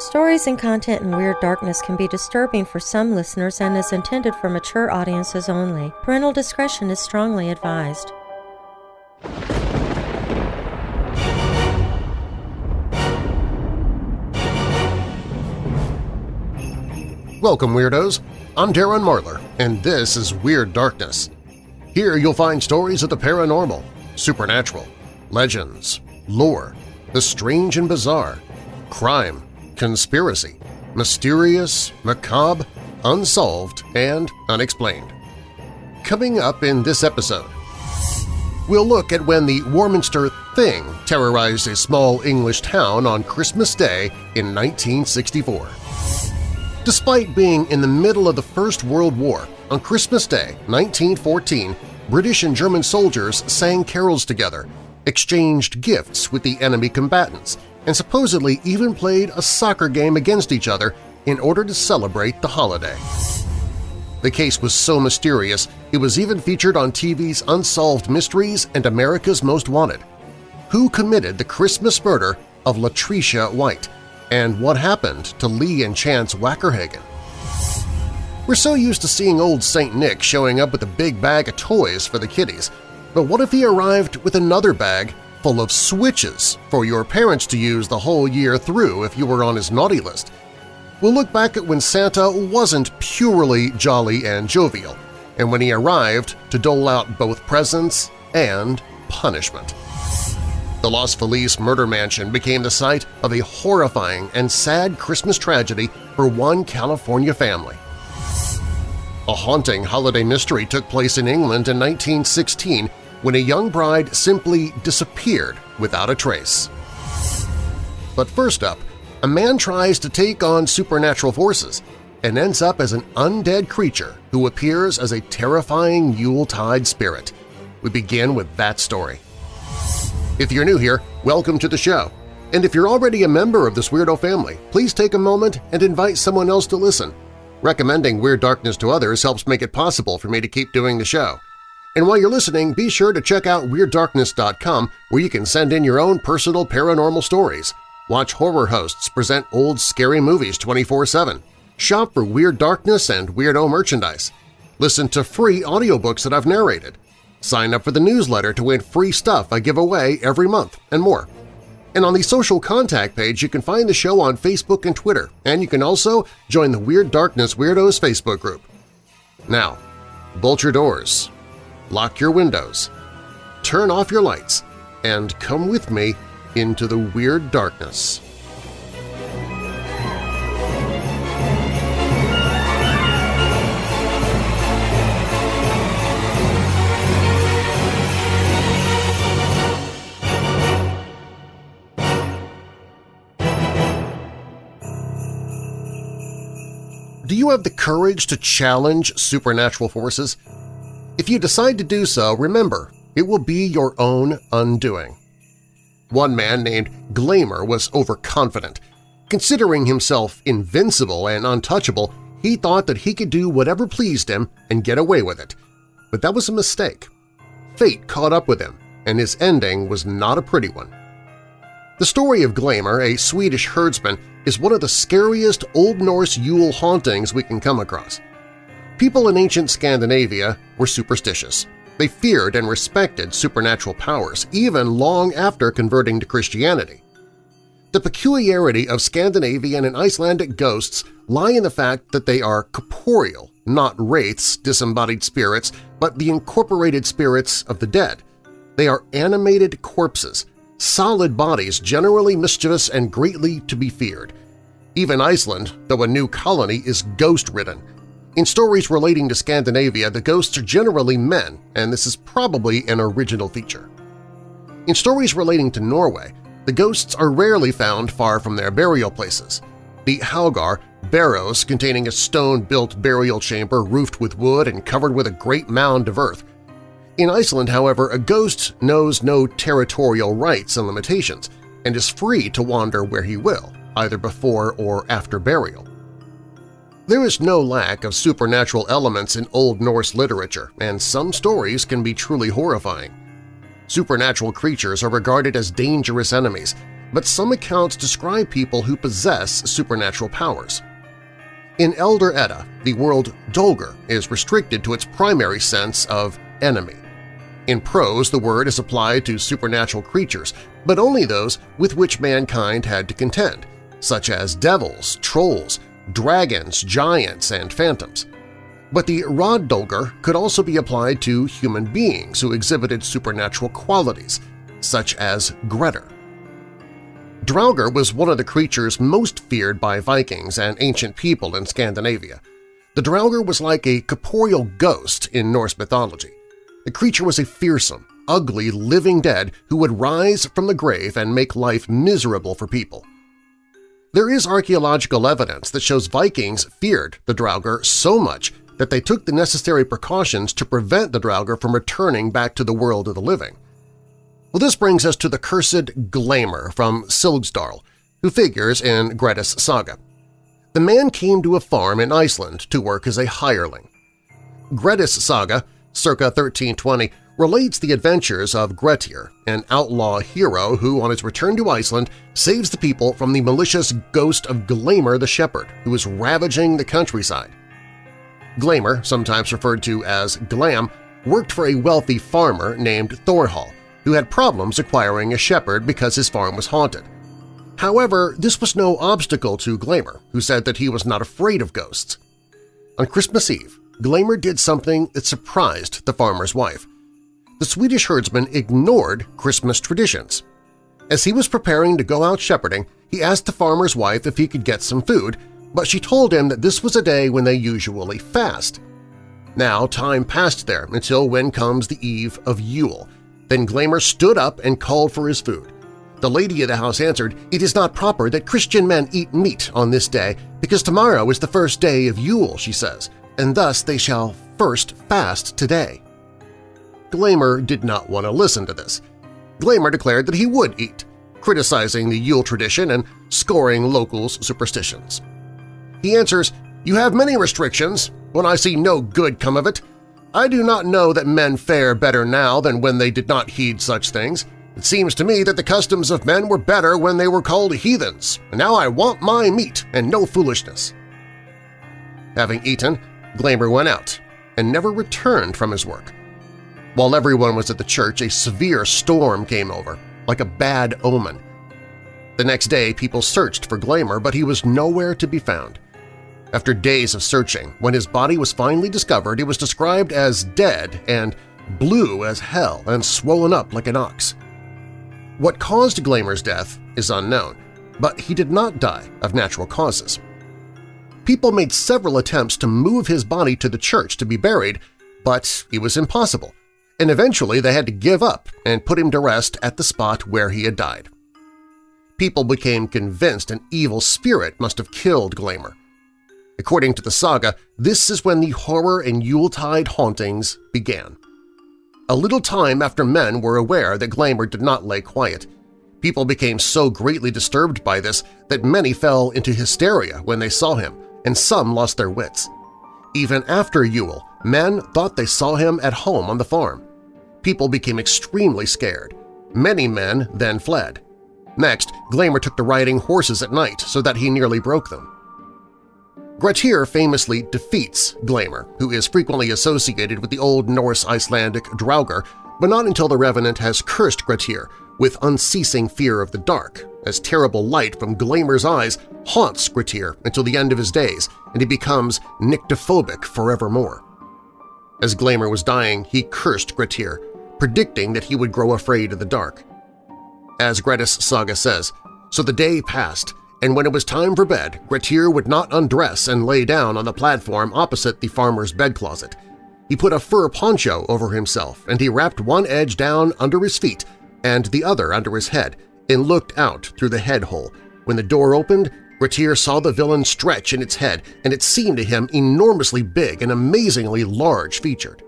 Stories and content in Weird Darkness can be disturbing for some listeners and is intended for mature audiences only. Parental discretion is strongly advised. Welcome, Weirdos! I'm Darren Marlar, and this is Weird Darkness. Here you'll find stories of the paranormal, supernatural, legends, lore, the strange and bizarre, crime, conspiracy, mysterious, macabre, unsolved, and unexplained. Coming up in this episode, we'll look at when the Warminster Thing terrorized a small English town on Christmas Day in 1964. Despite being in the middle of the First World War, on Christmas Day 1914, British and German soldiers sang carols together, exchanged gifts with the enemy combatants, and supposedly even played a soccer game against each other in order to celebrate the holiday. The case was so mysterious it was even featured on TV's Unsolved Mysteries and America's Most Wanted. Who committed the Christmas murder of Latricia White? and what happened to Lee and Chance Wackerhagen. We're so used to seeing old St. Nick showing up with a big bag of toys for the kiddies, but what if he arrived with another bag full of switches for your parents to use the whole year through if you were on his naughty list? We'll look back at when Santa wasn't purely jolly and jovial, and when he arrived to dole out both presents and punishment. The Los Feliz murder mansion became the site of a horrifying and sad Christmas tragedy for one California family. A haunting holiday mystery took place in England in 1916 when a young bride simply disappeared without a trace. But first up, a man tries to take on supernatural forces and ends up as an undead creature who appears as a terrifying Yuletide spirit. We begin with that story. If you're new here, welcome to the show. And if you're already a member of this Weirdo family, please take a moment and invite someone else to listen. Recommending Weird Darkness to others helps make it possible for me to keep doing the show. And while you're listening, be sure to check out WeirdDarkness.com where you can send in your own personal paranormal stories, watch horror hosts present old scary movies 24-7, shop for Weird Darkness and Weirdo merchandise, listen to free audiobooks that I've narrated, Sign up for the newsletter to win free stuff I give away every month, and more. And on the social contact page, you can find the show on Facebook and Twitter, and you can also join the Weird Darkness Weirdos Facebook group. Now, bolt your doors, lock your windows, turn off your lights, and come with me into the Weird Darkness. Do you have the courage to challenge supernatural forces? If you decide to do so, remember, it will be your own undoing. One man named Glamour was overconfident. Considering himself invincible and untouchable, he thought that he could do whatever pleased him and get away with it. But that was a mistake. Fate caught up with him, and his ending was not a pretty one. The story of Glamour, a Swedish herdsman, is one of the scariest Old Norse Yule hauntings we can come across. People in ancient Scandinavia were superstitious. They feared and respected supernatural powers, even long after converting to Christianity. The peculiarity of Scandinavian and Icelandic ghosts lie in the fact that they are corporeal, not wraiths, disembodied spirits, but the incorporated spirits of the dead. They are animated corpses, solid bodies generally mischievous and greatly to be feared. Even Iceland, though a new colony, is ghost-ridden. In stories relating to Scandinavia, the ghosts are generally men, and this is probably an original feature. In stories relating to Norway, the ghosts are rarely found far from their burial places. The Haugar, barrows containing a stone-built burial chamber roofed with wood and covered with a great mound of earth, in Iceland, however, a ghost knows no territorial rights and limitations and is free to wander where he will, either before or after burial. There is no lack of supernatural elements in Old Norse literature, and some stories can be truly horrifying. Supernatural creatures are regarded as dangerous enemies, but some accounts describe people who possess supernatural powers. In Elder Edda, the word Dolger is restricted to its primary sense of enemy. In prose, the word is applied to supernatural creatures, but only those with which mankind had to contend, such as devils, trolls, dragons, giants, and phantoms. But the word Dolger could also be applied to human beings who exhibited supernatural qualities, such as Grettir. Draugr was one of the creatures most feared by Vikings and ancient people in Scandinavia. The Draugr was like a corporeal ghost in Norse mythology. The creature was a fearsome, ugly living dead who would rise from the grave and make life miserable for people. There is archaeological evidence that shows Vikings feared the Draugr so much that they took the necessary precautions to prevent the Draugr from returning back to the world of the living. Well, this brings us to the cursed Glamour from Silgsdal, who figures in Grettis saga. The man came to a farm in Iceland to work as a hireling. Grettis saga, circa 1320, relates the adventures of Grettir, an outlaw hero who, on his return to Iceland, saves the people from the malicious ghost of Glamour the Shepherd, who is ravaging the countryside. Glamour, sometimes referred to as Glam, worked for a wealthy farmer named Thorhall, who had problems acquiring a shepherd because his farm was haunted. However, this was no obstacle to Glamour, who said that he was not afraid of ghosts. On Christmas Eve, Glamour did something that surprised the farmer's wife. The Swedish herdsman ignored Christmas traditions. As he was preparing to go out shepherding, he asked the farmer's wife if he could get some food, but she told him that this was a day when they usually fast. Now time passed there until when comes the eve of Yule, then Glamour stood up and called for his food. The lady of the house answered, It is not proper that Christian men eat meat on this day, because tomorrow is the first day of Yule, she says, and thus they shall first fast today. Glamour did not want to listen to this. Glamour declared that he would eat, criticizing the Yule tradition and scoring locals' superstitions. He answers, You have many restrictions. When I see no good come of it, I do not know that men fare better now than when they did not heed such things. It seems to me that the customs of men were better when they were called heathens, and now I want my meat and no foolishness. Having eaten, Glamour went out and never returned from his work. While everyone was at the church, a severe storm came over, like a bad omen. The next day people searched for Glamour, but he was nowhere to be found. After days of searching, when his body was finally discovered, he was described as dead and blue as hell and swollen up like an ox. What caused Glamour's death is unknown, but he did not die of natural causes. People made several attempts to move his body to the church to be buried, but it was impossible, and eventually they had to give up and put him to rest at the spot where he had died. People became convinced an evil spirit must have killed Glamour, According to the saga, this is when the horror and Yuletide hauntings began. A little time after men were aware that Glamour did not lay quiet, people became so greatly disturbed by this that many fell into hysteria when they saw him, and some lost their wits. Even after Yule, men thought they saw him at home on the farm. People became extremely scared. Many men then fled. Next, Glamour took to riding horses at night so that he nearly broke them. Grettir famously defeats Glamour, who is frequently associated with the Old Norse Icelandic Draugr, but not until the Revenant has cursed Grettir with unceasing fear of the dark, as terrible light from Glamour's eyes haunts Grettir until the end of his days, and he becomes nyctophobic forevermore. As Glamour was dying, he cursed Grettir, predicting that he would grow afraid of the dark. As Grettis saga says, so the day passed, and when it was time for bed, Grettir would not undress and lay down on the platform opposite the farmer's bed closet. He put a fur poncho over himself, and he wrapped one edge down under his feet and the other under his head, and looked out through the head hole. When the door opened, Grettir saw the villain stretch in its head, and it seemed to him enormously big and amazingly large-featured.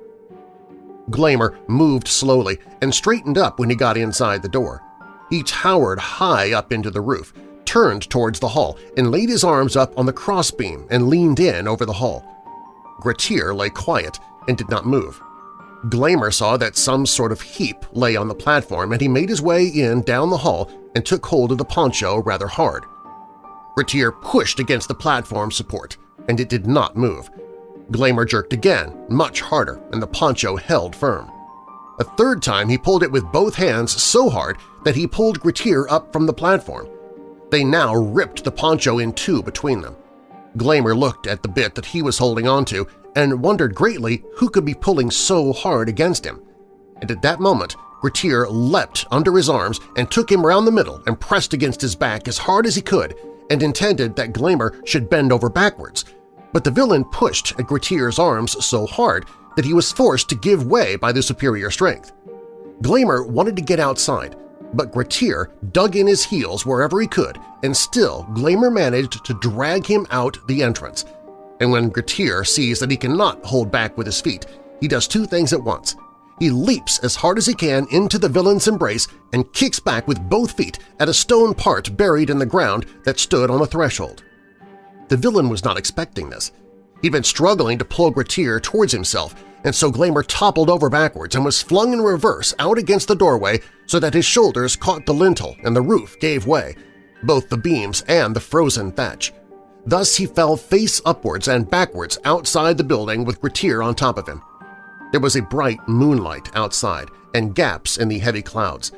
Glamour moved slowly and straightened up when he got inside the door. He towered high up into the roof, turned towards the hall and laid his arms up on the crossbeam and leaned in over the hall. Grettir lay quiet and did not move. Glamour saw that some sort of heap lay on the platform and he made his way in down the hall and took hold of the poncho rather hard. Grettir pushed against the platform support, and it did not move. Glamour jerked again, much harder, and the poncho held firm. A third time he pulled it with both hands so hard that he pulled Grettir up from the platform. They now ripped the poncho in two between them. Glamour looked at the bit that he was holding onto and wondered greatly who could be pulling so hard against him. And at that moment, Grettir leapt under his arms and took him round the middle and pressed against his back as hard as he could and intended that Glamour should bend over backwards. But the villain pushed at Grettir's arms so hard that he was forced to give way by the superior strength. Glamour wanted to get outside, but Grettir dug in his heels wherever he could, and still Glamour managed to drag him out the entrance. And when Grettir sees that he cannot hold back with his feet, he does two things at once. He leaps as hard as he can into the villain's embrace and kicks back with both feet at a stone part buried in the ground that stood on the threshold. The villain was not expecting this. He'd been struggling to pull Grettir towards himself, and so Glamour toppled over backwards and was flung in reverse out against the doorway so that his shoulders caught the lintel and the roof gave way, both the beams and the frozen thatch. Thus he fell face upwards and backwards outside the building with Grettir on top of him. There was a bright moonlight outside and gaps in the heavy clouds.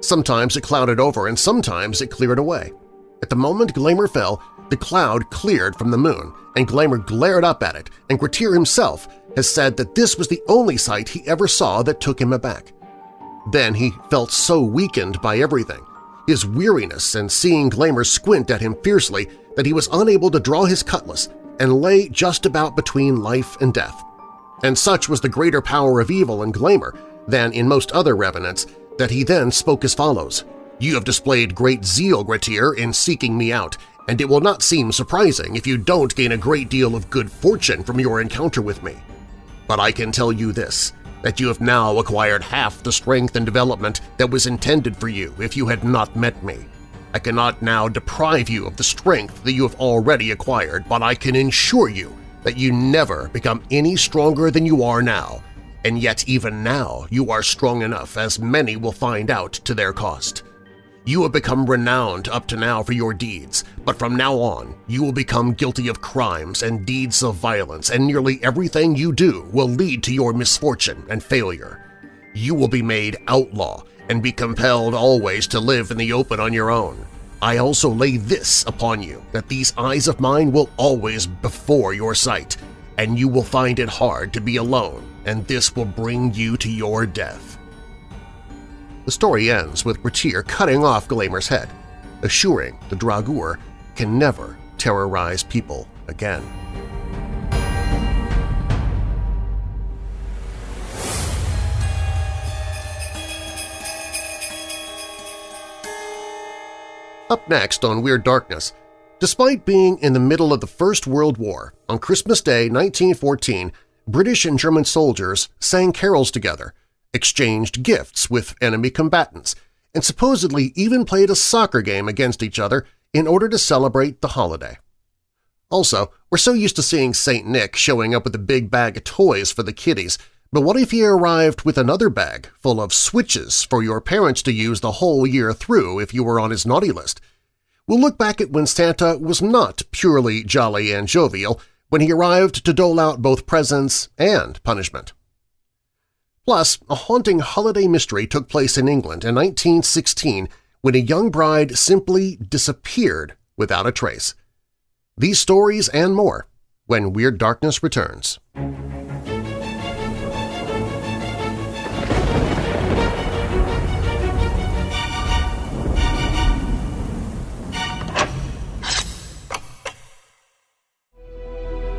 Sometimes it clouded over and sometimes it cleared away. At the moment Glamour fell, the cloud cleared from the moon, and Glamour glared up at it, and Grettir himself has said that this was the only sight he ever saw that took him aback. Then he felt so weakened by everything, his weariness and seeing Glamour squint at him fiercely that he was unable to draw his cutlass and lay just about between life and death. And such was the greater power of evil in Glamour than in most other revenants that he then spoke as follows, You have displayed great zeal, Grettir, in seeking me out, and it will not seem surprising if you don't gain a great deal of good fortune from your encounter with me. But I can tell you this, that you have now acquired half the strength and development that was intended for you if you had not met me. I cannot now deprive you of the strength that you have already acquired, but I can ensure you that you never become any stronger than you are now, and yet even now you are strong enough as many will find out to their cost. You have become renowned up to now for your deeds, but from now on you will become guilty of crimes and deeds of violence, and nearly everything you do will lead to your misfortune and failure. You will be made outlaw and be compelled always to live in the open on your own. I also lay this upon you, that these eyes of mine will always be before your sight, and you will find it hard to be alone, and this will bring you to your death. The story ends with Grettir cutting off Glamour's head, assuring the Draugr can never terrorize people again. Up next on Weird Darkness, despite being in the middle of the First World War, on Christmas Day 1914, British and German soldiers sang carols together – exchanged gifts with enemy combatants, and supposedly even played a soccer game against each other in order to celebrate the holiday. Also, we're so used to seeing St. Nick showing up with a big bag of toys for the kiddies, but what if he arrived with another bag full of switches for your parents to use the whole year through if you were on his naughty list? We'll look back at when Santa was not purely jolly and jovial when he arrived to dole out both presents and punishment. Plus, a haunting holiday mystery took place in England in 1916 when a young bride simply disappeared without a trace. These stories and more when Weird Darkness returns.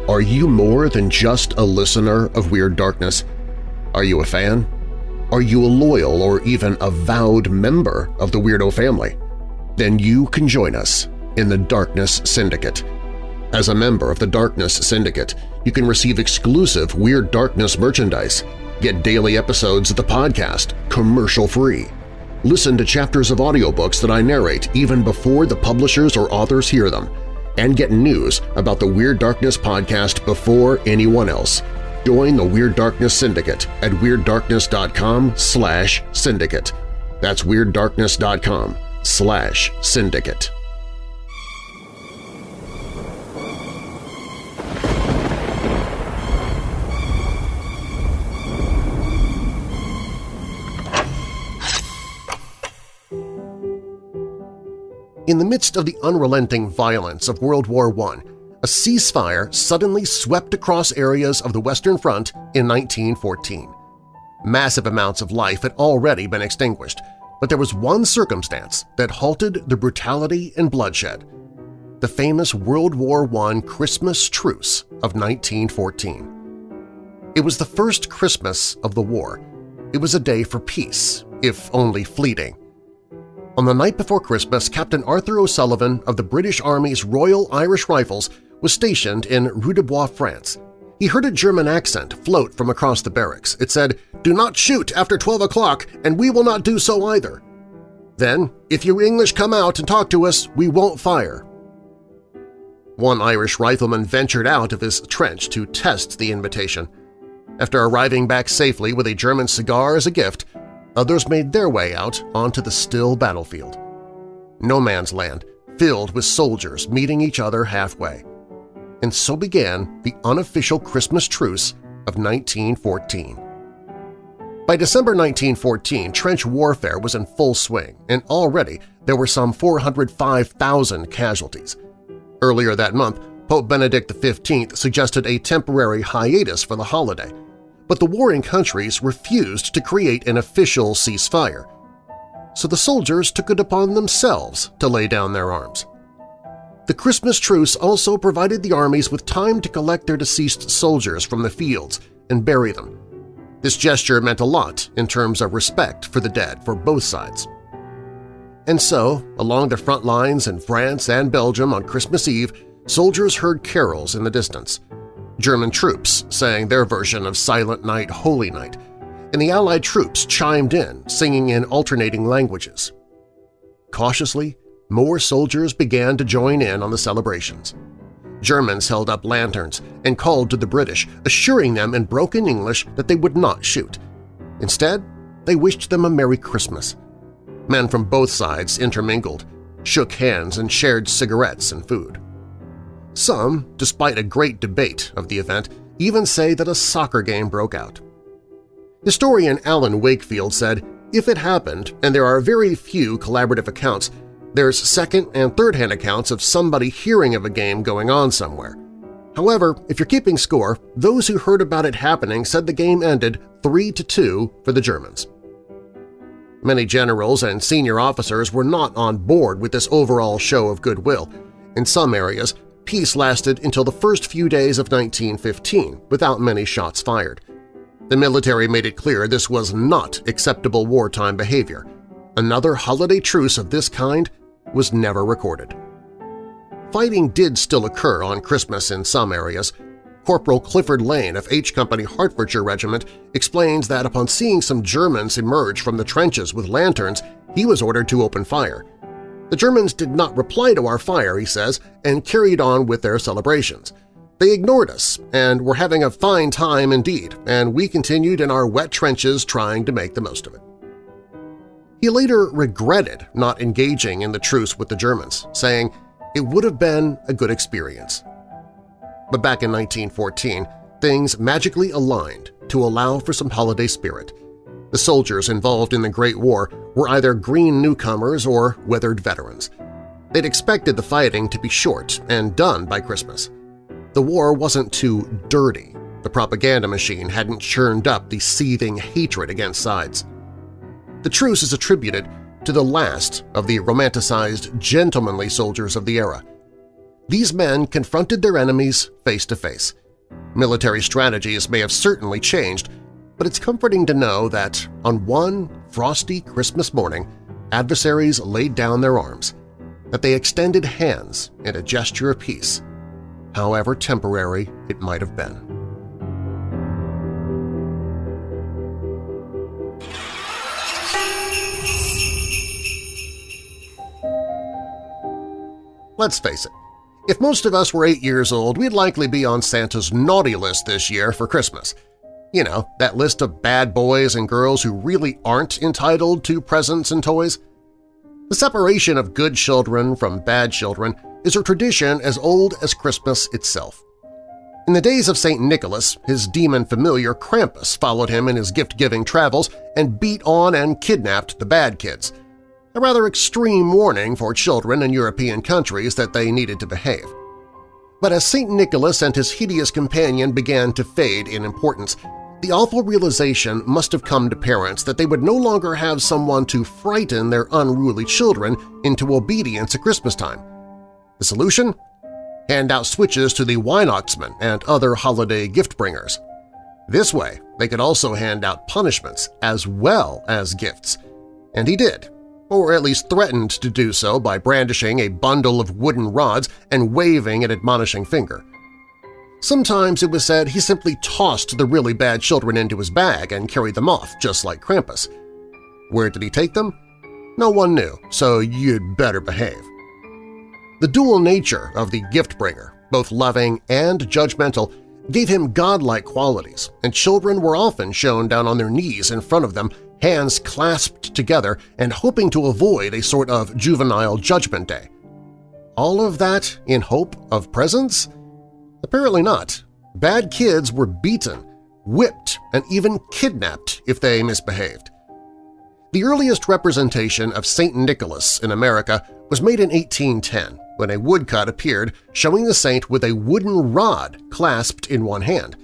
Are you more than just a listener of Weird Darkness? Are you a fan? Are you a loyal or even avowed member of the Weirdo family? Then you can join us in the Darkness Syndicate. As a member of the Darkness Syndicate, you can receive exclusive Weird Darkness merchandise, get daily episodes of the podcast commercial-free, listen to chapters of audiobooks that I narrate even before the publishers or authors hear them, and get news about the Weird Darkness podcast before anyone else – Join the Weird Darkness Syndicate at WeirdDarkness.com slash syndicate. That's WeirdDarkness.com slash syndicate. In the midst of the unrelenting violence of World War I, a ceasefire suddenly swept across areas of the Western Front in 1914. Massive amounts of life had already been extinguished, but there was one circumstance that halted the brutality and bloodshed – the famous World War I Christmas Truce of 1914. It was the first Christmas of the war. It was a day for peace, if only fleeting. On the night before Christmas, Captain Arthur O'Sullivan of the British Army's Royal Irish Rifles was stationed in Rue-de-Bois, France. He heard a German accent float from across the barracks. It said, "'Do not shoot after 12 o'clock, and we will not do so either.' Then, if you English come out and talk to us, we won't fire." One Irish rifleman ventured out of his trench to test the invitation. After arriving back safely with a German cigar as a gift, others made their way out onto the still battlefield. No man's land, filled with soldiers meeting each other halfway and so began the unofficial Christmas truce of 1914. By December 1914, trench warfare was in full swing, and already there were some 405,000 casualties. Earlier that month, Pope Benedict XV suggested a temporary hiatus for the holiday, but the warring countries refused to create an official ceasefire. So the soldiers took it upon themselves to lay down their arms. The Christmas truce also provided the armies with time to collect their deceased soldiers from the fields and bury them. This gesture meant a lot in terms of respect for the dead for both sides. And so, along the front lines in France and Belgium on Christmas Eve, soldiers heard carols in the distance. German troops sang their version of Silent Night, Holy Night, and the Allied troops chimed in, singing in alternating languages. Cautiously, more soldiers began to join in on the celebrations. Germans held up lanterns and called to the British, assuring them in broken English that they would not shoot. Instead, they wished them a Merry Christmas. Men from both sides intermingled, shook hands and shared cigarettes and food. Some, despite a great debate of the event, even say that a soccer game broke out. Historian Alan Wakefield said, if it happened, and there are very few collaborative accounts, there's second- and third-hand accounts of somebody hearing of a game going on somewhere. However, if you're keeping score, those who heard about it happening said the game ended 3–2 for the Germans. Many generals and senior officers were not on board with this overall show of goodwill. In some areas, peace lasted until the first few days of 1915 without many shots fired. The military made it clear this was not acceptable wartime behavior. Another holiday truce of this kind was never recorded. Fighting did still occur on Christmas in some areas. Corporal Clifford Lane of H Company Hertfordshire Regiment explains that upon seeing some Germans emerge from the trenches with lanterns, he was ordered to open fire. The Germans did not reply to our fire, he says, and carried on with their celebrations. They ignored us and were having a fine time indeed, and we continued in our wet trenches trying to make the most of it. He later regretted not engaging in the truce with the Germans, saying it would have been a good experience. But back in 1914, things magically aligned to allow for some holiday spirit. The soldiers involved in the Great War were either green newcomers or weathered veterans. They'd expected the fighting to be short and done by Christmas. The war wasn't too dirty. The propaganda machine hadn't churned up the seething hatred against sides. The truce is attributed to the last of the romanticized, gentlemanly soldiers of the era. These men confronted their enemies face to face. Military strategies may have certainly changed, but it's comforting to know that on one frosty Christmas morning, adversaries laid down their arms, that they extended hands in a gesture of peace, however temporary it might have been. Let's face it, If most of us were eight years old, we'd likely be on Santa's naughty list this year for Christmas. You know, that list of bad boys and girls who really aren't entitled to presents and toys. The separation of good children from bad children is a tradition as old as Christmas itself. In the days of St. Nicholas, his demon familiar Krampus followed him in his gift-giving travels and beat on and kidnapped the bad kids, a rather extreme warning for children in European countries that they needed to behave. But as St. Nicholas and his hideous companion began to fade in importance, the awful realization must have come to parents that they would no longer have someone to frighten their unruly children into obedience at Christmas time. The solution? Hand out switches to the Weihnachtsmann and other holiday gift-bringers. This way, they could also hand out punishments as well as gifts. And he did, or at least threatened to do so by brandishing a bundle of wooden rods and waving an admonishing finger. Sometimes it was said he simply tossed the really bad children into his bag and carried them off, just like Krampus. Where did he take them? No one knew, so you'd better behave. The dual nature of the gift-bringer, both loving and judgmental, gave him godlike qualities, and children were often shown down on their knees in front of them, hands clasped together and hoping to avoid a sort of juvenile judgment day. All of that in hope of presents? Apparently not. Bad kids were beaten, whipped, and even kidnapped if they misbehaved. The earliest representation of St. Nicholas in America was made in 1810 when a woodcut appeared showing the saint with a wooden rod clasped in one hand.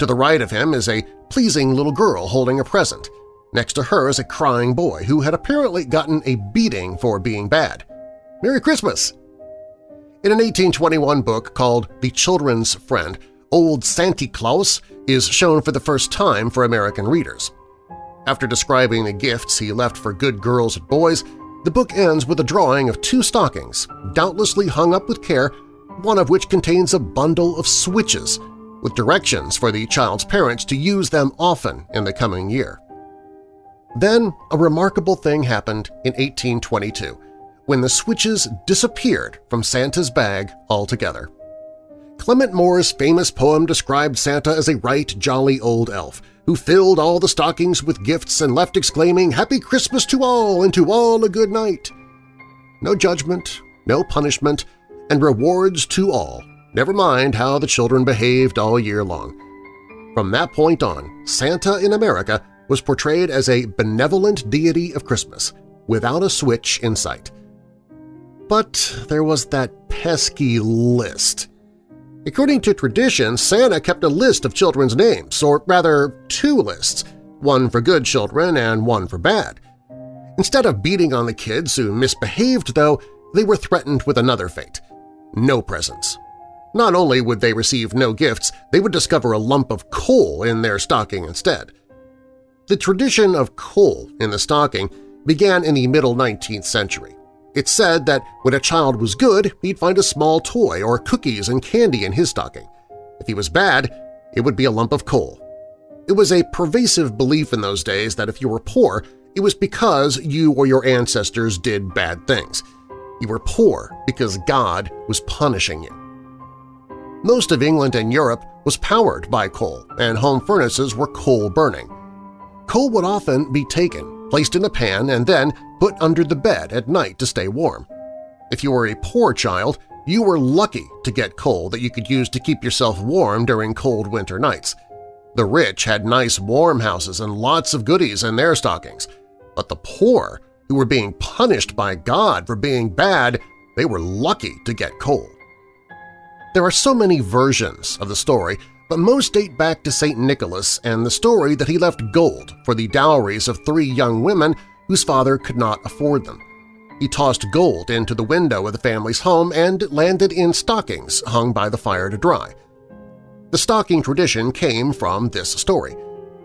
To the right of him is a pleasing little girl holding a present. Next to her is a crying boy who had apparently gotten a beating for being bad. Merry Christmas! In an 1821 book called The Children's Friend, Old Santy Claus is shown for the first time for American readers. After describing the gifts he left for good girls and boys, the book ends with a drawing of two stockings, doubtlessly hung up with care, one of which contains a bundle of switches, with directions for the child's parents to use them often in the coming year. Then a remarkable thing happened in 1822 when the switches disappeared from Santa's bag altogether. Clement Moore's famous poem described Santa as a right jolly old elf who filled all the stockings with gifts and left exclaiming, Happy Christmas to all and to all a good night. No judgment, no punishment, and rewards to all, never mind how the children behaved all year long. From that point on, Santa in America was portrayed as a benevolent deity of Christmas, without a switch in sight. But there was that pesky list. According to tradition, Santa kept a list of children's names, or rather two lists, one for good children and one for bad. Instead of beating on the kids who misbehaved, though, they were threatened with another fate – no presents. Not only would they receive no gifts, they would discover a lump of coal in their stocking instead. The tradition of coal in the stocking began in the middle 19th century. It's said that when a child was good, he'd find a small toy or cookies and candy in his stocking. If he was bad, it would be a lump of coal. It was a pervasive belief in those days that if you were poor, it was because you or your ancestors did bad things. You were poor because God was punishing you. Most of England and Europe was powered by coal, and home furnaces were coal-burning. Coal would often be taken, placed in a pan, and then put under the bed at night to stay warm. If you were a poor child, you were lucky to get coal that you could use to keep yourself warm during cold winter nights. The rich had nice warm houses and lots of goodies in their stockings, but the poor, who were being punished by God for being bad, they were lucky to get coal. There are so many versions of the story but most date back to St. Nicholas and the story that he left gold for the dowries of three young women whose father could not afford them. He tossed gold into the window of the family's home and landed in stockings hung by the fire to dry. The stocking tradition came from this story,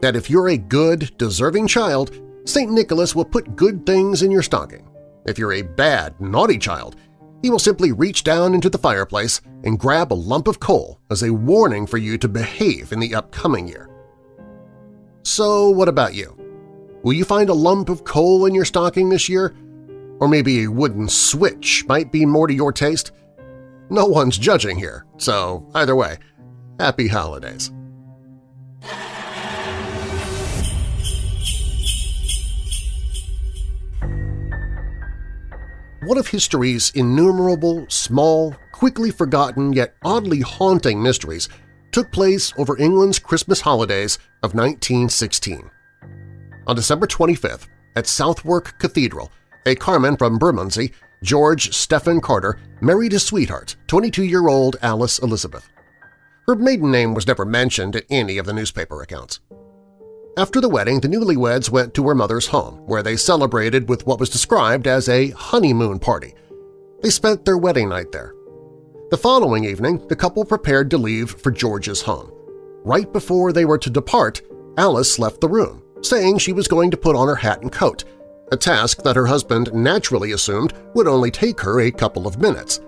that if you're a good, deserving child, St. Nicholas will put good things in your stocking. If you're a bad, naughty child, he will simply reach down into the fireplace and grab a lump of coal as a warning for you to behave in the upcoming year. So what about you? Will you find a lump of coal in your stocking this year? Or maybe a wooden switch might be more to your taste? No one's judging here, so either way, happy holidays. One of history's innumerable, small, quickly forgotten yet oddly haunting mysteries took place over England's Christmas holidays of 1916. On December 25th, at Southwark Cathedral, a Carman from Bermondsey, George Stephen Carter, married his sweetheart, 22-year-old Alice Elizabeth. Her maiden name was never mentioned in any of the newspaper accounts. After the wedding, the newlyweds went to her mother's home, where they celebrated with what was described as a honeymoon party. They spent their wedding night there. The following evening, the couple prepared to leave for George's home. Right before they were to depart, Alice left the room, saying she was going to put on her hat and coat, a task that her husband naturally assumed would only take her a couple of minutes.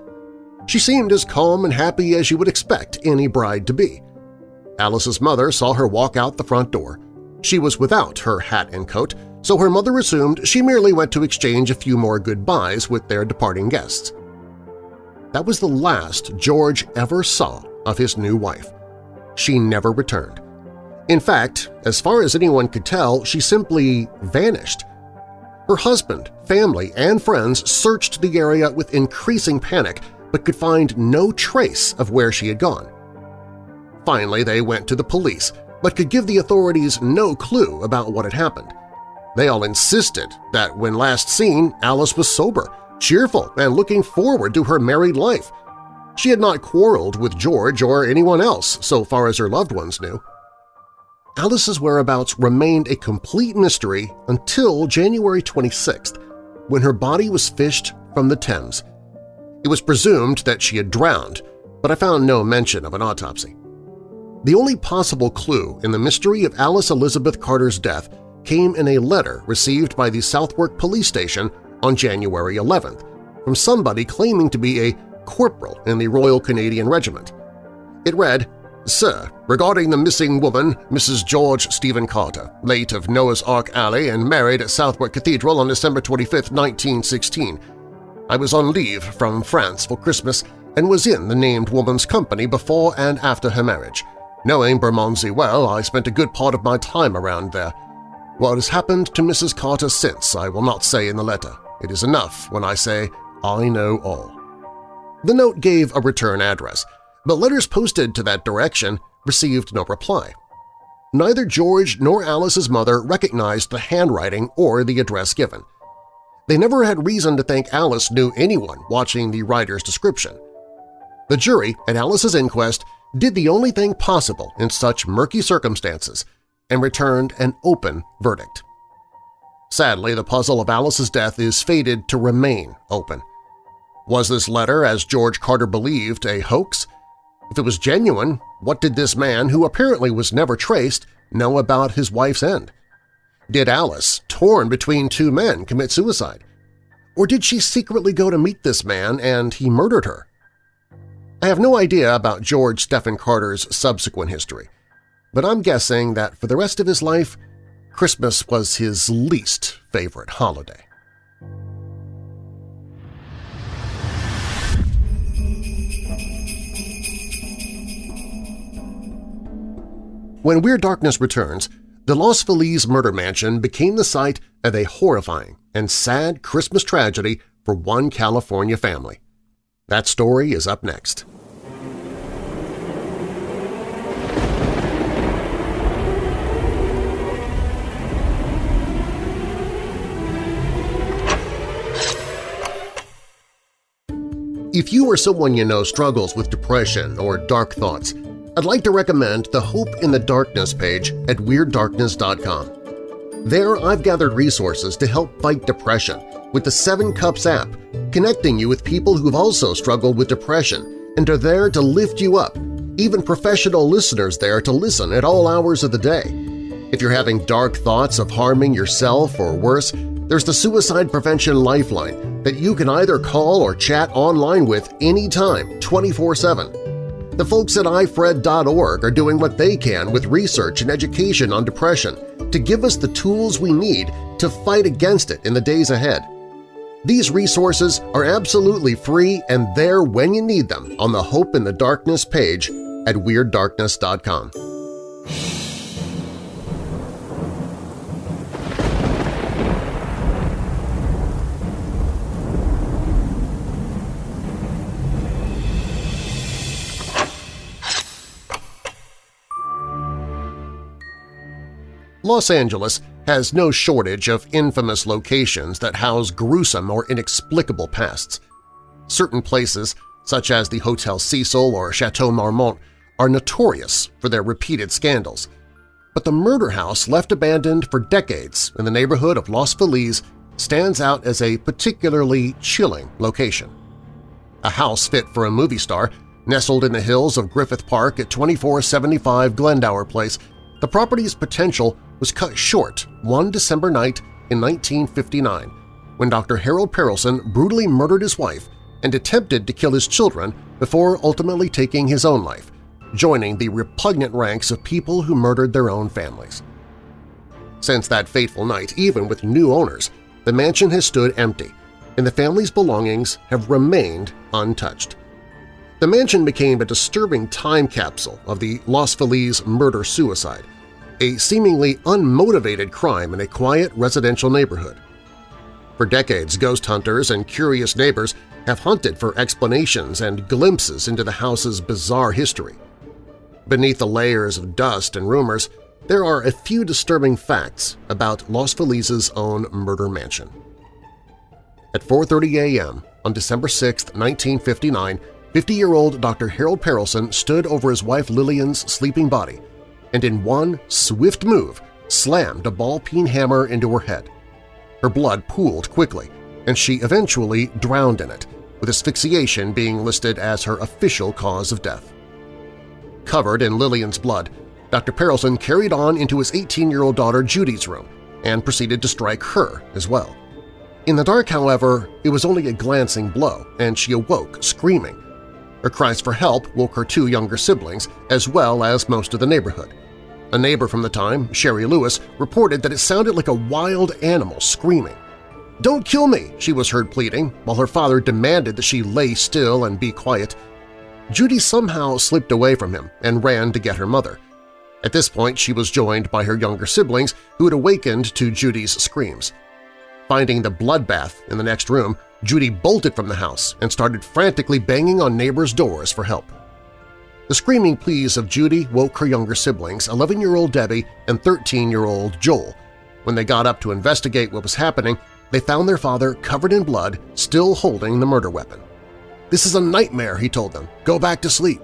She seemed as calm and happy as you would expect any bride to be. Alice's mother saw her walk out the front door. She was without her hat and coat, so her mother assumed she merely went to exchange a few more goodbyes with their departing guests. That was the last George ever saw of his new wife. She never returned. In fact, as far as anyone could tell, she simply vanished. Her husband, family, and friends searched the area with increasing panic but could find no trace of where she had gone. Finally, they went to the police, but could give the authorities no clue about what had happened. They all insisted that when last seen, Alice was sober, cheerful, and looking forward to her married life. She had not quarreled with George or anyone else so far as her loved ones knew. Alice's whereabouts remained a complete mystery until January 26th, when her body was fished from the Thames. It was presumed that she had drowned, but I found no mention of an autopsy. The only possible clue in the mystery of Alice Elizabeth Carter's death came in a letter received by the Southwark Police Station on January 11th from somebody claiming to be a corporal in the Royal Canadian Regiment. It read, Sir, regarding the missing woman, Mrs. George Stephen Carter, late of Noah's Ark Alley and married at Southwark Cathedral on December 25, 1916. I was on leave from France for Christmas and was in the named woman's company before and after her marriage. Knowing Bermondsey well, I spent a good part of my time around there. What has happened to Mrs. Carter since I will not say in the letter. It is enough when I say I know all. The note gave a return address, but letters posted to that direction received no reply. Neither George nor Alice's mother recognized the handwriting or the address given. They never had reason to think Alice knew anyone watching the writer's description. The jury at Alice's inquest did the only thing possible in such murky circumstances and returned an open verdict. Sadly, the puzzle of Alice's death is fated to remain open. Was this letter, as George Carter believed, a hoax? If it was genuine, what did this man, who apparently was never traced, know about his wife's end? Did Alice, torn between two men, commit suicide? Or did she secretly go to meet this man and he murdered her? I have no idea about George Stephen Carter's subsequent history, but I'm guessing that for the rest of his life, Christmas was his least favorite holiday. When Weird Darkness returns, the Los Feliz murder mansion became the site of a horrifying and sad Christmas tragedy for one California family. That story is up next. If you or someone you know struggles with depression or dark thoughts, I'd like to recommend the Hope in the Darkness page at WeirdDarkness.com. There I've gathered resources to help fight depression with the Seven Cups app, connecting you with people who've also struggled with depression and are there to lift you up, even professional listeners there to listen at all hours of the day. If you're having dark thoughts of harming yourself or worse, there's the Suicide Prevention Lifeline that you can either call or chat online with anytime, 24-7. The folks at ifred.org are doing what they can with research and education on depression to give us the tools we need to fight against it in the days ahead. These resources are absolutely free and there when you need them on the Hope in the Darkness page at WeirdDarkness.com. Los Angeles has no shortage of infamous locations that house gruesome or inexplicable pasts. Certain places, such as the Hotel Cecil or Chateau Marmont, are notorious for their repeated scandals. But the murder house left abandoned for decades in the neighborhood of Los Feliz stands out as a particularly chilling location. A house fit for a movie star, nestled in the hills of Griffith Park at 2475 Glendower Place, the property's potential was cut short one December night in 1959 when Dr. Harold Perelson brutally murdered his wife and attempted to kill his children before ultimately taking his own life, joining the repugnant ranks of people who murdered their own families. Since that fateful night, even with new owners, the mansion has stood empty, and the family's belongings have remained untouched. The mansion became a disturbing time capsule of the Los Feliz murder-suicide, a seemingly unmotivated crime in a quiet residential neighborhood. For decades, ghost hunters and curious neighbors have hunted for explanations and glimpses into the house's bizarre history. Beneath the layers of dust and rumors, there are a few disturbing facts about Los Feliz's own murder mansion. At 4.30 a.m. on December 6, 1959, 50-year-old Dr. Harold Perelson stood over his wife Lillian's sleeping body and in one swift move slammed a ball-peen hammer into her head. Her blood pooled quickly, and she eventually drowned in it, with asphyxiation being listed as her official cause of death. Covered in Lillian's blood, Dr. Perelson carried on into his 18-year-old daughter Judy's room and proceeded to strike her as well. In the dark, however, it was only a glancing blow, and she awoke screaming. Her cries for help woke her two younger siblings, as well as most of the neighborhood. A neighbor from the time, Sherry Lewis, reported that it sounded like a wild animal screaming. "'Don't kill me!' she was heard pleading, while her father demanded that she lay still and be quiet. Judy somehow slipped away from him and ran to get her mother. At this point, she was joined by her younger siblings who had awakened to Judy's screams. Finding the bloodbath in the next room, Judy bolted from the house and started frantically banging on neighbors' doors for help. The screaming pleas of Judy woke her younger siblings, 11-year-old Debbie and 13-year-old Joel. When they got up to investigate what was happening, they found their father covered in blood, still holding the murder weapon. "'This is a nightmare,' he told them. "'Go back to sleep.'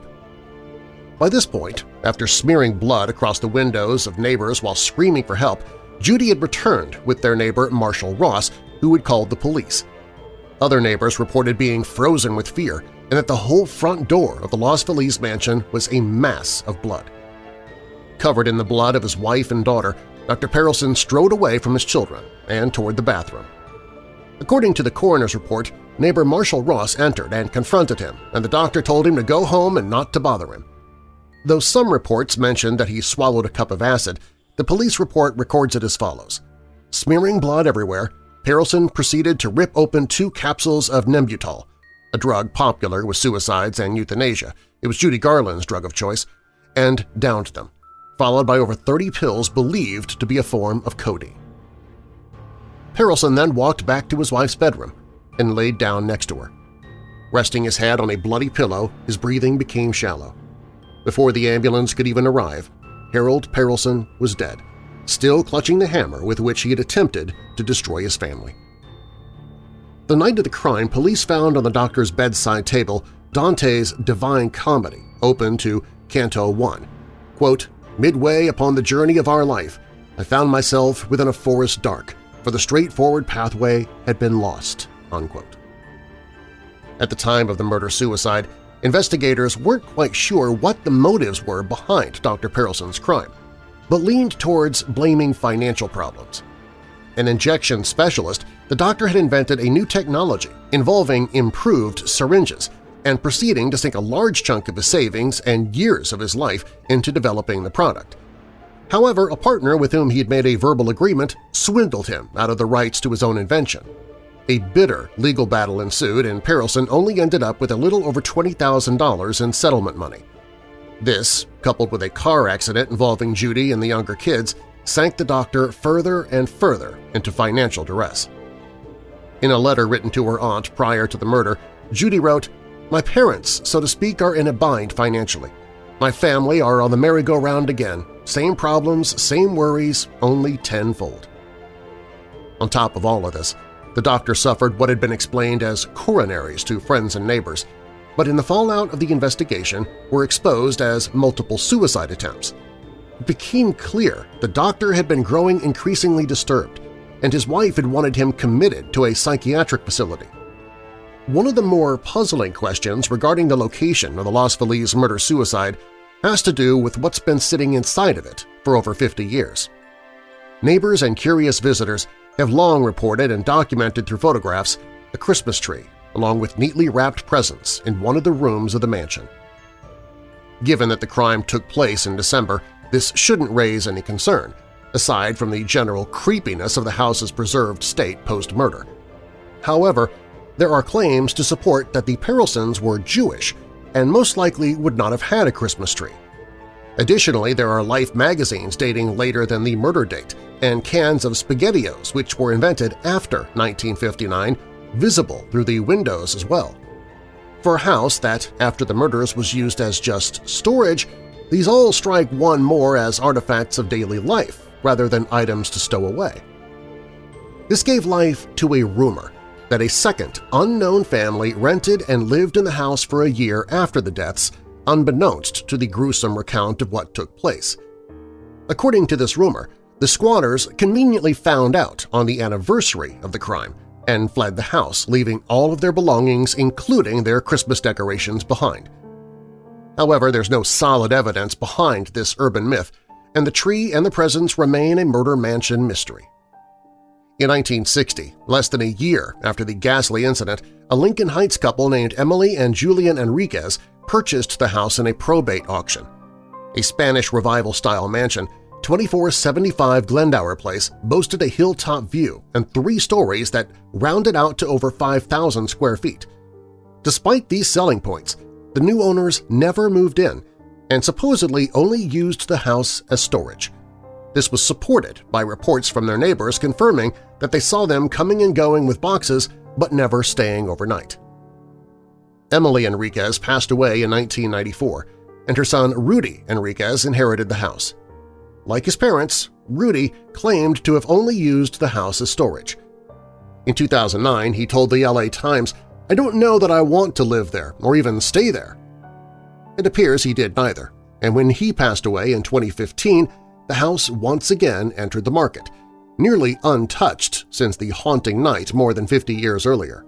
By this point, after smearing blood across the windows of neighbors while screaming for help, Judy had returned with their neighbor Marshall Ross, who had called the police. Other neighbors reported being frozen with fear and that the whole front door of the Los Feliz mansion was a mass of blood. Covered in the blood of his wife and daughter, Dr. Perelson strode away from his children and toward the bathroom. According to the coroner's report, neighbor Marshall Ross entered and confronted him, and the doctor told him to go home and not to bother him. Though some reports mentioned that he swallowed a cup of acid, the police report records it as follows. Smearing blood everywhere, Perelson proceeded to rip open two capsules of Nembutal, a drug popular with suicides and euthanasia – it was Judy Garland's drug of choice – and downed them, followed by over 30 pills believed to be a form of codeine. Perelson then walked back to his wife's bedroom and laid down next to her. Resting his head on a bloody pillow, his breathing became shallow. Before the ambulance could even arrive, Harold Perelson was dead, still clutching the hammer with which he had attempted to destroy his family. The night of the crime, police found on the doctor's bedside table Dante's Divine Comedy, open to Canto 1. Quote, Midway upon the journey of our life, I found myself within a forest dark, for the straightforward pathway had been lost. Unquote. At the time of the murder-suicide, investigators weren't quite sure what the motives were behind Dr. Perelson's crime, but leaned towards blaming financial problems. An injection specialist, the doctor had invented a new technology involving improved syringes and proceeding to sink a large chunk of his savings and years of his life into developing the product. However, a partner with whom he had made a verbal agreement swindled him out of the rights to his own invention. A bitter legal battle ensued and Perelson only ended up with a little over $20,000 in settlement money. This, coupled with a car accident involving Judy and the younger kids, sank the doctor further and further into financial duress. In a letter written to her aunt prior to the murder, Judy wrote, My parents, so to speak, are in a bind financially. My family are on the merry-go-round again. Same problems, same worries, only tenfold. On top of all of this, the doctor suffered what had been explained as coronaries to friends and neighbors, but in the fallout of the investigation were exposed as multiple suicide attempts. It became clear the doctor had been growing increasingly disturbed, and his wife had wanted him committed to a psychiatric facility. One of the more puzzling questions regarding the location of the Los Feliz murder-suicide has to do with what's been sitting inside of it for over 50 years. Neighbors and curious visitors have long reported and documented through photographs a Christmas tree along with neatly wrapped presents in one of the rooms of the mansion. Given that the crime took place in December, this shouldn't raise any concern, aside from the general creepiness of the house's preserved state post-murder. However, there are claims to support that the Perelsons were Jewish and most likely would not have had a Christmas tree. Additionally, there are Life magazines dating later than the murder date and cans of SpaghettiOs which were invented after 1959 visible through the windows as well. For a house that, after the murders, was used as just storage, these all strike one more as artifacts of daily life rather than items to stow away. This gave life to a rumor that a second, unknown family rented and lived in the house for a year after the deaths, unbeknownst to the gruesome recount of what took place. According to this rumor, the squatters conveniently found out on the anniversary of the crime and fled the house, leaving all of their belongings including their Christmas decorations behind. However, there's no solid evidence behind this urban myth, and the tree and the presents remain a murder mansion mystery. In 1960, less than a year after the ghastly incident, a Lincoln Heights couple named Emily and Julian Enriquez purchased the house in a probate auction. A Spanish Revival-style mansion, 2475 Glendower Place boasted a hilltop view and three stories that rounded out to over 5,000 square feet. Despite these selling points, the new owners never moved in and supposedly only used the house as storage. This was supported by reports from their neighbors confirming that they saw them coming and going with boxes but never staying overnight. Emily Enriquez passed away in 1994, and her son Rudy Enriquez inherited the house. Like his parents, Rudy claimed to have only used the house as storage. In 2009, he told the LA Times, I don't know that I want to live there or even stay there. It appears he did neither, and when he passed away in 2015, the house once again entered the market, nearly untouched since the haunting night more than 50 years earlier.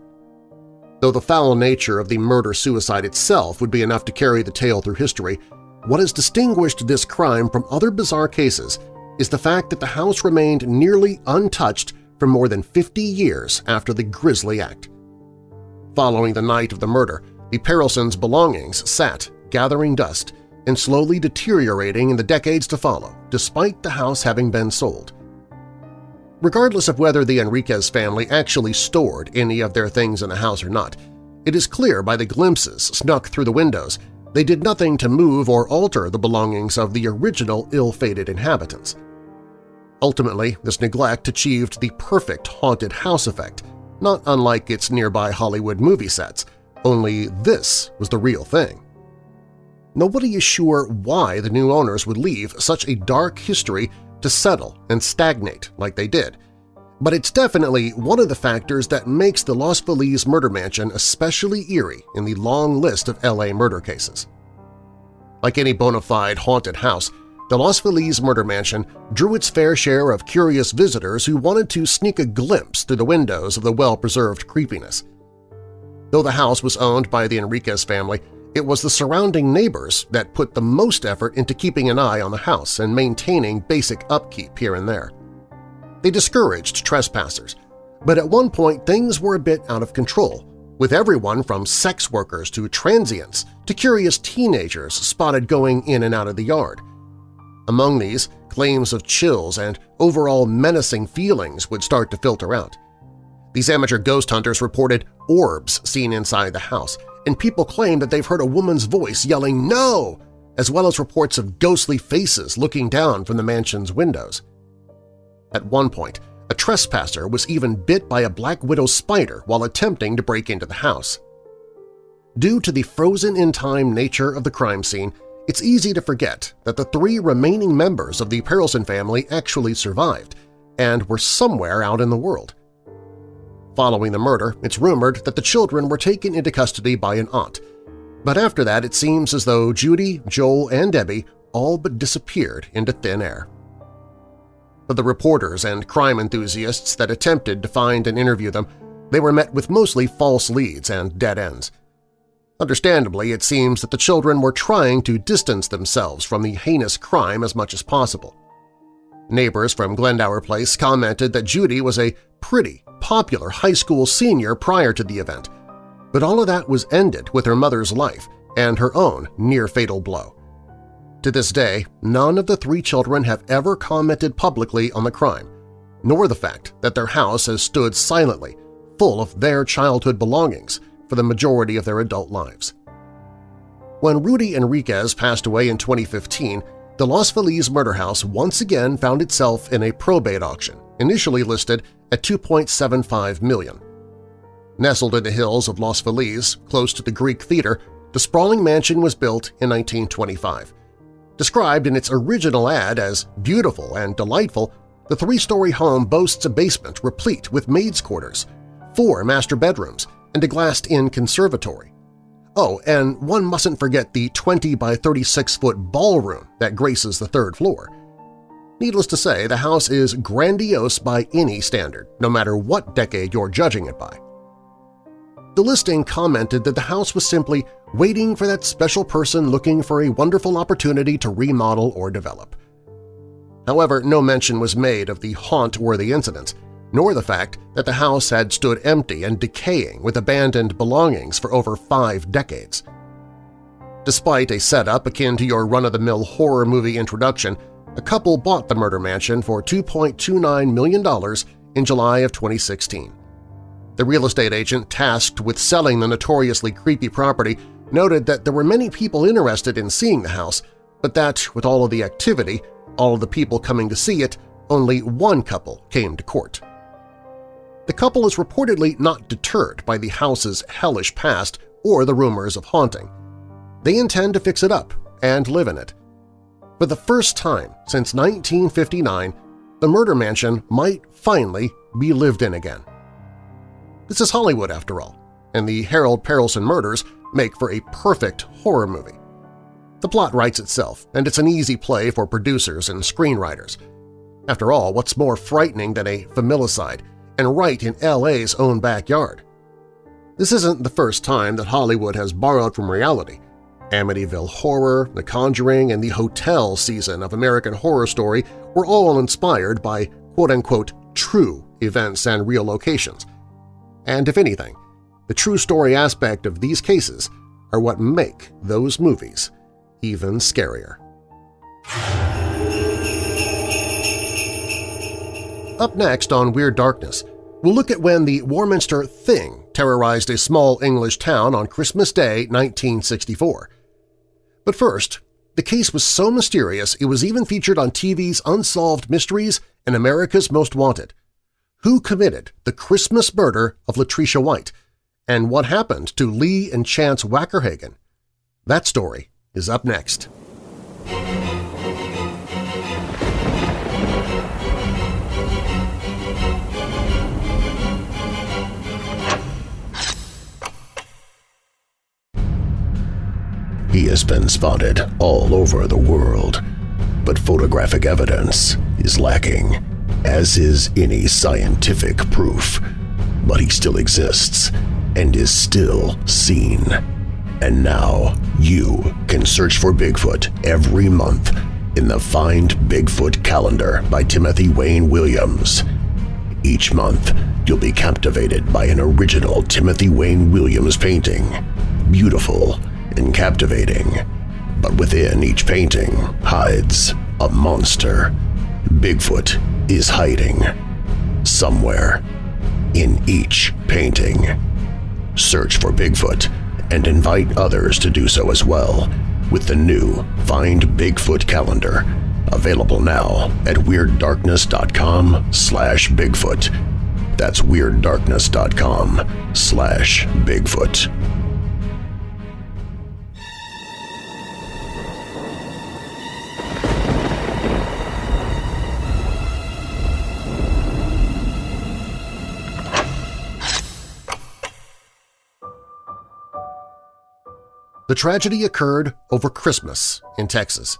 Though the foul nature of the murder-suicide itself would be enough to carry the tale through history, what has distinguished this crime from other bizarre cases is the fact that the house remained nearly untouched for more than 50 years after the grisly act. Following the night of the murder, the Perelsons' belongings sat, gathering dust, and slowly deteriorating in the decades to follow, despite the house having been sold. Regardless of whether the Enriquez family actually stored any of their things in the house or not, it is clear by the glimpses snuck through the windows they did nothing to move or alter the belongings of the original ill-fated inhabitants. Ultimately, this neglect achieved the perfect haunted house effect, not unlike its nearby Hollywood movie sets, only this was the real thing. Nobody is sure why the new owners would leave such a dark history to settle and stagnate like they did, but it's definitely one of the factors that makes the Los Feliz murder mansion especially eerie in the long list of LA murder cases. Like any bona fide haunted house, the Los Feliz murder mansion drew its fair share of curious visitors who wanted to sneak a glimpse through the windows of the well-preserved creepiness. Though the house was owned by the Enriquez family, it was the surrounding neighbors that put the most effort into keeping an eye on the house and maintaining basic upkeep here and there. They discouraged trespassers, but at one point things were a bit out of control, with everyone from sex workers to transients to curious teenagers spotted going in and out of the yard. Among these, claims of chills and overall menacing feelings would start to filter out. These amateur ghost hunters reported orbs seen inside the house, and people claim that they've heard a woman's voice yelling no, as well as reports of ghostly faces looking down from the mansion's windows. At one point, a trespasser was even bit by a black widow spider while attempting to break into the house. Due to the frozen-in-time nature of the crime scene, it's easy to forget that the three remaining members of the Perelson family actually survived and were somewhere out in the world. Following the murder, it's rumored that the children were taken into custody by an aunt, but after that it seems as though Judy, Joel, and Debbie all but disappeared into thin air. For the reporters and crime enthusiasts that attempted to find and interview them, they were met with mostly false leads and dead ends. Understandably, it seems that the children were trying to distance themselves from the heinous crime as much as possible. Neighbors from Glendower Place commented that Judy was a pretty, popular high school senior prior to the event, but all of that was ended with her mother's life and her own near-fatal blow. To this day, none of the three children have ever commented publicly on the crime, nor the fact that their house has stood silently, full of their childhood belongings for the majority of their adult lives. When Rudy Enriquez passed away in 2015, the Los Feliz murder house once again found itself in a probate auction, initially listed at 2.75 million. Nestled in the hills of Los Feliz, close to the Greek Theater, the sprawling mansion was built in 1925. Described in its original ad as beautiful and delightful, the three-story home boasts a basement replete with maids' quarters, four master bedrooms, and a glassed-in conservatory. Oh, and one mustn't forget the 20 by 36-foot ballroom that graces the third floor. Needless to say, the house is grandiose by any standard, no matter what decade you're judging it by. The listing commented that the house was simply waiting for that special person looking for a wonderful opportunity to remodel or develop. However, no mention was made of the haunt-worthy incidents, nor the fact that the house had stood empty and decaying with abandoned belongings for over five decades. Despite a setup akin to your run-of-the-mill horror movie introduction, a couple bought the murder mansion for $2.29 million in July of 2016. The real estate agent tasked with selling the notoriously creepy property noted that there were many people interested in seeing the house, but that, with all of the activity, all of the people coming to see it, only one couple came to court. The couple is reportedly not deterred by the house's hellish past or the rumors of haunting. They intend to fix it up and live in it. For the first time since 1959, the murder mansion might finally be lived in again. This is Hollywood, after all, and the Harold Perelson murders make for a perfect horror movie. The plot writes itself, and it's an easy play for producers and screenwriters. After all, what's more frightening than a familicide, and right in LA's own backyard? This isn't the first time that Hollywood has borrowed from reality. Amityville Horror, The Conjuring, and the Hotel season of American Horror Story were all inspired by quote-unquote true events and real locations. And if anything, the true story aspect of these cases are what make those movies even scarier. Up next on Weird Darkness, we'll look at when the Warminster Thing terrorized a small English town on Christmas Day 1964. But first, the case was so mysterious it was even featured on TV's Unsolved Mysteries and America's Most Wanted. Who committed the Christmas murder of Latricia White, and what happened to Lee and Chance Wackerhagen? That story is up next. He has been spotted all over the world, but photographic evidence is lacking, as is any scientific proof. But he still exists and is still seen. And now you can search for Bigfoot every month in the Find Bigfoot calendar by Timothy Wayne Williams. Each month, you'll be captivated by an original Timothy Wayne Williams painting. Beautiful and captivating. But within each painting hides a monster. Bigfoot is hiding somewhere in each painting. Search for Bigfoot and invite others to do so as well with the new Find Bigfoot calendar, available now at WeirdDarkness.com slash Bigfoot. That's WeirdDarkness.com slash Bigfoot. The tragedy occurred over Christmas in Texas.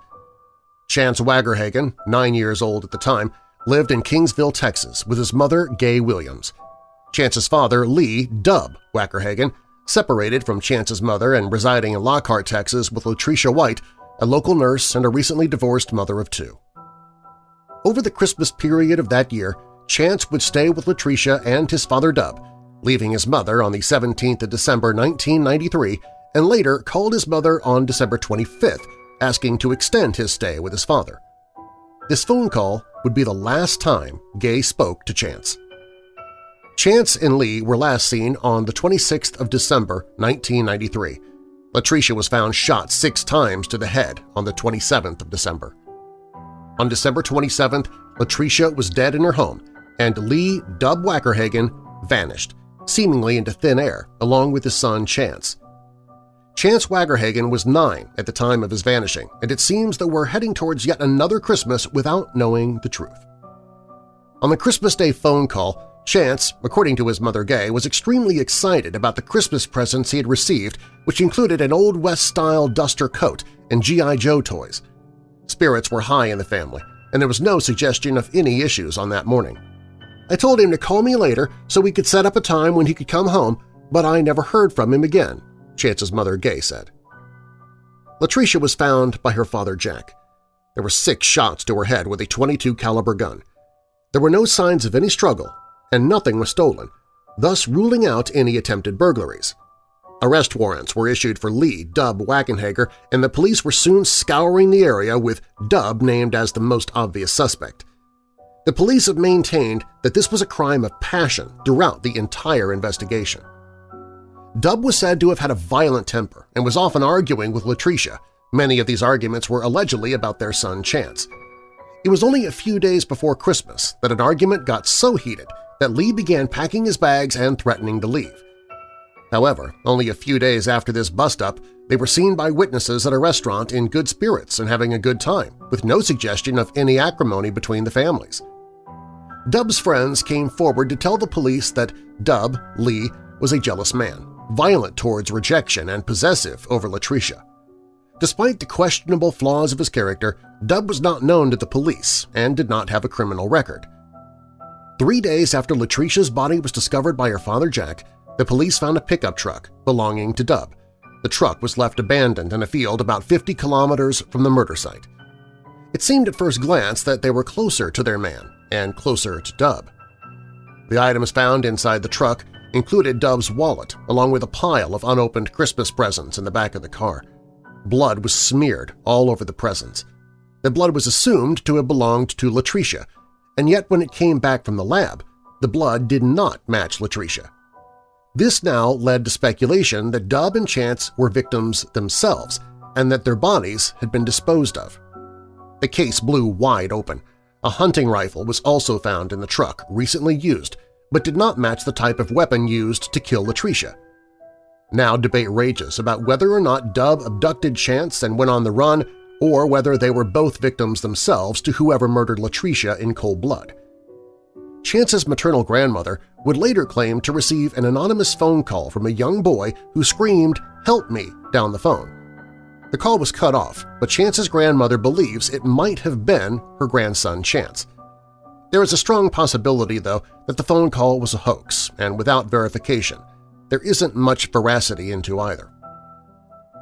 Chance Wackerhagen, nine years old at the time, lived in Kingsville, Texas with his mother, Gay Williams. Chance's father, Lee Dub Wackerhagen, separated from Chance's mother and residing in Lockhart, Texas with Latricia White, a local nurse and a recently divorced mother of two. Over the Christmas period of that year, Chance would stay with Latricia and his father Dub, leaving his mother on the 17th of December 1993 and later called his mother on December 25th asking to extend his stay with his father. This phone call would be the last time Gay spoke to Chance. Chance and Lee were last seen on the 26th of December 1993. Latricia was found shot six times to the head on the 27th of December. On December 27th, Latricia was dead in her home, and Lee Dub Wackerhagen vanished, seemingly into thin air, along with his son Chance. Chance Wackerhagen was nine at the time of his vanishing, and it seems that we're heading towards yet another Christmas without knowing the truth. On the Christmas Day phone call, Chance, according to his mother Gay, was extremely excited about the Christmas presents he had received, which included an Old West-style duster coat and G.I. Joe toys. Spirits were high in the family, and there was no suggestion of any issues on that morning. I told him to call me later so we could set up a time when he could come home, but I never heard from him again, Chance's mother Gay said. Latricia was found by her father Jack. There were six shots to her head with a 22 caliber gun. There were no signs of any struggle, and nothing was stolen, thus ruling out any attempted burglaries. Arrest warrants were issued for Lee Dub Wackerhagen, and the police were soon scouring the area with Dub named as the most obvious suspect. The police have maintained that this was a crime of passion throughout the entire investigation. Dub was said to have had a violent temper and was often arguing with Latricia. Many of these arguments were allegedly about their son Chance. It was only a few days before Christmas that an argument got so heated that Lee began packing his bags and threatening to leave. However, only a few days after this bust-up, they were seen by witnesses at a restaurant in good spirits and having a good time, with no suggestion of any acrimony between the families. Dub's friends came forward to tell the police that Dub, Lee, was a jealous man violent towards rejection and possessive over Latricia. Despite the questionable flaws of his character, Dub was not known to the police and did not have a criminal record. Three days after Latricia's body was discovered by her father Jack, the police found a pickup truck belonging to Dub. The truck was left abandoned in a field about 50 kilometers from the murder site. It seemed at first glance that they were closer to their man and closer to Dub. The items found inside the truck included Dub's wallet along with a pile of unopened Christmas presents in the back of the car. Blood was smeared all over the presents. The blood was assumed to have belonged to Latricia, and yet when it came back from the lab, the blood did not match Latricia. This now led to speculation that Dub and Chance were victims themselves and that their bodies had been disposed of. The case blew wide open. A hunting rifle was also found in the truck, recently used, but did not match the type of weapon used to kill Latricia. Now debate rages about whether or not Dub abducted Chance and went on the run or whether they were both victims themselves to whoever murdered Latricia in cold blood. Chance's maternal grandmother would later claim to receive an anonymous phone call from a young boy who screamed, "'Help me!' down the phone. The call was cut off, but Chance's grandmother believes it might have been her grandson Chance. There is a strong possibility, though, that the phone call was a hoax, and without verification, there isn't much veracity into either.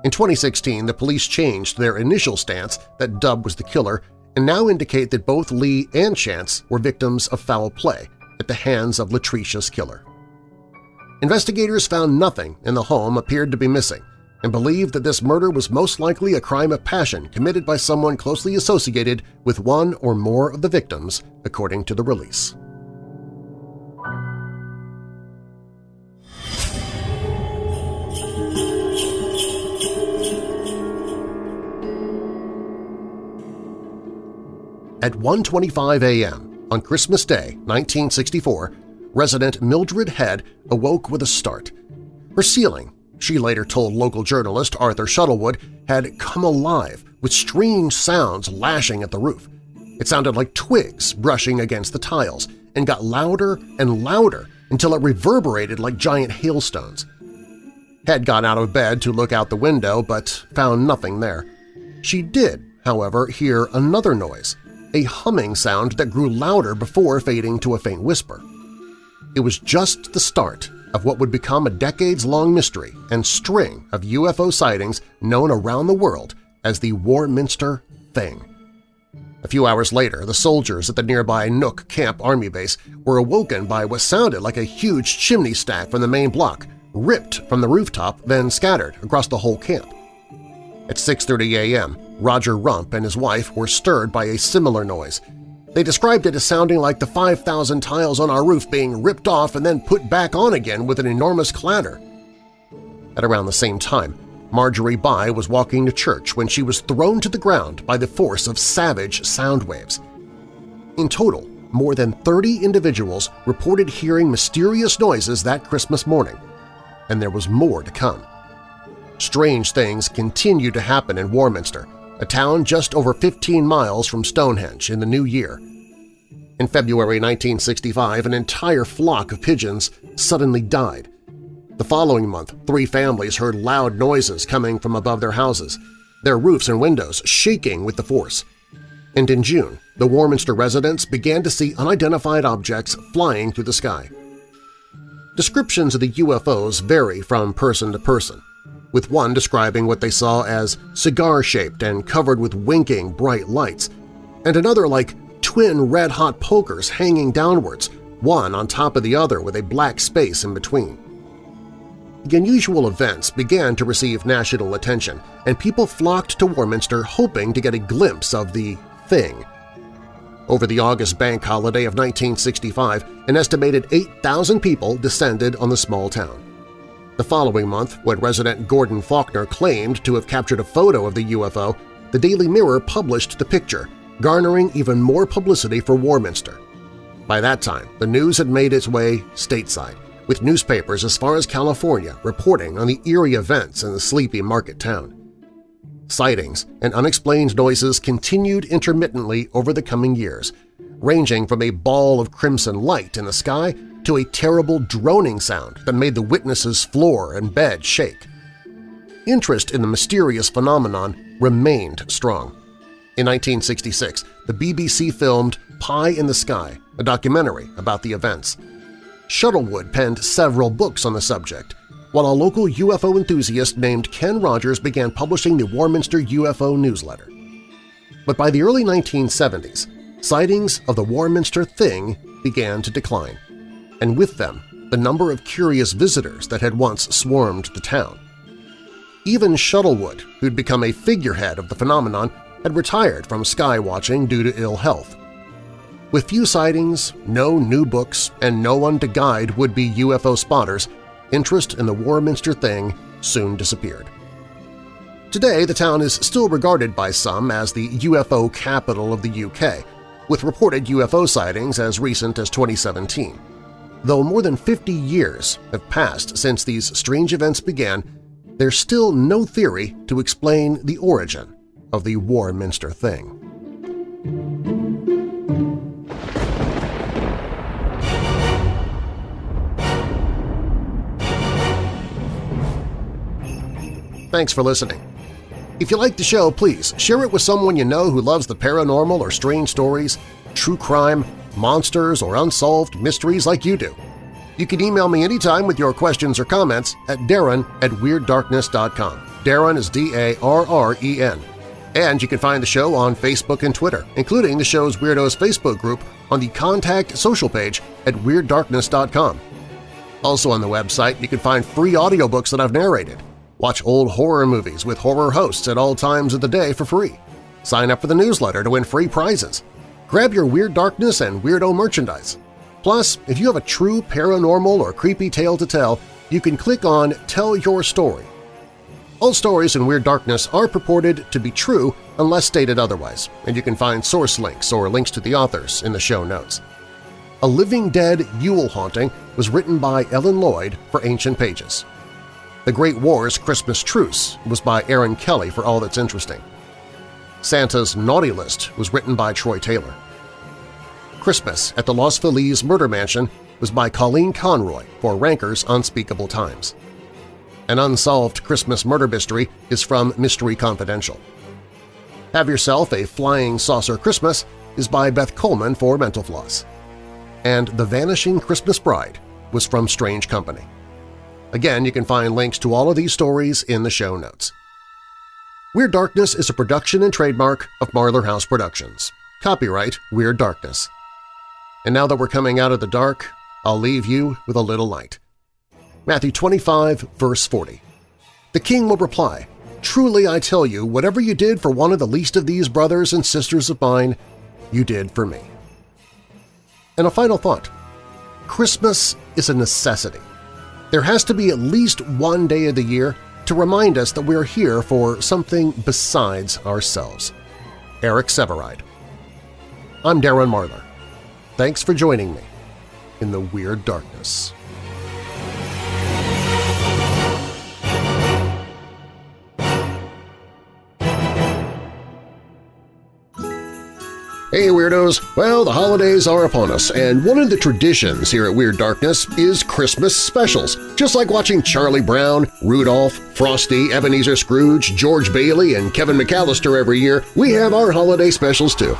In 2016, the police changed their initial stance that Dub was the killer and now indicate that both Lee and Chance were victims of foul play at the hands of Latricia's killer. Investigators found nothing in the home appeared to be missing, and believed that this murder was most likely a crime of passion committed by someone closely associated with one or more of the victims, according to the release. At 1.25 a.m. on Christmas Day 1964, resident Mildred Head awoke with a start. Her ceiling she later told local journalist Arthur Shuttlewood, had come alive with strange sounds lashing at the roof. It sounded like twigs brushing against the tiles and got louder and louder until it reverberated like giant hailstones. Head got out of bed to look out the window but found nothing there. She did, however, hear another noise, a humming sound that grew louder before fading to a faint whisper. It was just the start of what would become a decades-long mystery and string of UFO sightings known around the world as the Warminster Thing. A few hours later, the soldiers at the nearby Knook Camp Army Base were awoken by what sounded like a huge chimney stack from the main block, ripped from the rooftop, then scattered across the whole camp. At 6.30 a.m., Roger Rump and his wife were stirred by a similar noise. They described it as sounding like the 5,000 tiles on our roof being ripped off and then put back on again with an enormous clatter. At around the same time, Marjorie Bye was walking to church when she was thrown to the ground by the force of savage sound waves. In total, more than 30 individuals reported hearing mysterious noises that Christmas morning, and there was more to come. Strange things continued to happen in Warminster, a town just over 15 miles from Stonehenge in the new year. In February 1965, an entire flock of pigeons suddenly died. The following month, three families heard loud noises coming from above their houses, their roofs and windows shaking with the force. And in June, the Warminster residents began to see unidentified objects flying through the sky. Descriptions of the UFOs vary from person to person with one describing what they saw as cigar-shaped and covered with winking bright lights, and another like twin red-hot pokers hanging downwards, one on top of the other with a black space in between. The unusual events began to receive national attention, and people flocked to Warminster hoping to get a glimpse of the Thing. Over the August bank holiday of 1965, an estimated 8,000 people descended on the small town. The following month, when resident Gordon Faulkner claimed to have captured a photo of the UFO, the Daily Mirror published the picture, garnering even more publicity for Warminster. By that time, the news had made its way stateside, with newspapers as far as California reporting on the eerie events in the sleepy market town. Sightings and unexplained noises continued intermittently over the coming years, ranging from a ball of crimson light in the sky to a terrible droning sound that made the witness's floor and bed shake. Interest in the mysterious phenomenon remained strong. In 1966, the BBC filmed Pie in the Sky, a documentary about the events. Shuttlewood penned several books on the subject, while a local UFO enthusiast named Ken Rogers began publishing the Warminster UFO newsletter. But by the early 1970s, sightings of the Warminster Thing began to decline and with them the number of curious visitors that had once swarmed the town. Even Shuttlewood, who'd become a figurehead of the phenomenon, had retired from skywatching due to ill health. With few sightings, no new books, and no one to guide would-be UFO spotters, interest in the Warminster Thing soon disappeared. Today, the town is still regarded by some as the UFO capital of the UK, with reported UFO sightings as recent as 2017. Though more than 50 years have passed since these strange events began, there's still no theory to explain the origin of the Warminster Thing. Thanks for listening. If you like the show, please share it with someone you know who loves the paranormal or strange stories, true crime, monsters, or unsolved mysteries like you do. You can email me anytime with your questions or comments at darren at WeirdDarkness.com. Darren is D-A-R-R-E-N. And you can find the show on Facebook and Twitter, including the show's Weirdos Facebook group on the Contact social page at WeirdDarkness.com. Also on the website, you can find free audiobooks that I've narrated. Watch old horror movies with horror hosts at all times of the day for free. Sign up for the newsletter to win free prizes. Grab your Weird Darkness and Weirdo merchandise. Plus, if you have a true paranormal or creepy tale to tell, you can click on Tell Your Story. All stories in Weird Darkness are purported to be true, unless stated otherwise, and you can find source links or links to the authors in the show notes. A Living Dead Yule Haunting was written by Ellen Lloyd for Ancient Pages. The Great War's Christmas Truce was by Aaron Kelly for All That's Interesting. Santa's Naughty List was written by Troy Taylor. Christmas at the Los Feliz Murder Mansion was by Colleen Conroy for Ranker's Unspeakable Times. An unsolved Christmas murder mystery is from Mystery Confidential. Have Yourself a Flying Saucer Christmas is by Beth Coleman for Mental Floss. And The Vanishing Christmas Bride was from Strange Company. Again, you can find links to all of these stories in the show notes. Weird Darkness is a production and trademark of Marlar House Productions. Copyright Weird Darkness. And now that we're coming out of the dark, I'll leave you with a little light. Matthew 25, verse 40. The king will reply, Truly I tell you, whatever you did for one of the least of these brothers and sisters of mine, you did for me. And a final thought. Christmas is a necessity. There has to be at least one day of the year to remind us that we're here for something besides ourselves. Eric Sevareid. I'm Darren Marlar. Thanks for joining me in the Weird Darkness. Hey Weirdos! Well, the holidays are upon us, and one of the traditions here at Weird Darkness is Christmas specials. Just like watching Charlie Brown, Rudolph, Frosty, Ebenezer Scrooge, George Bailey, and Kevin McAllister every year, we have our holiday specials too.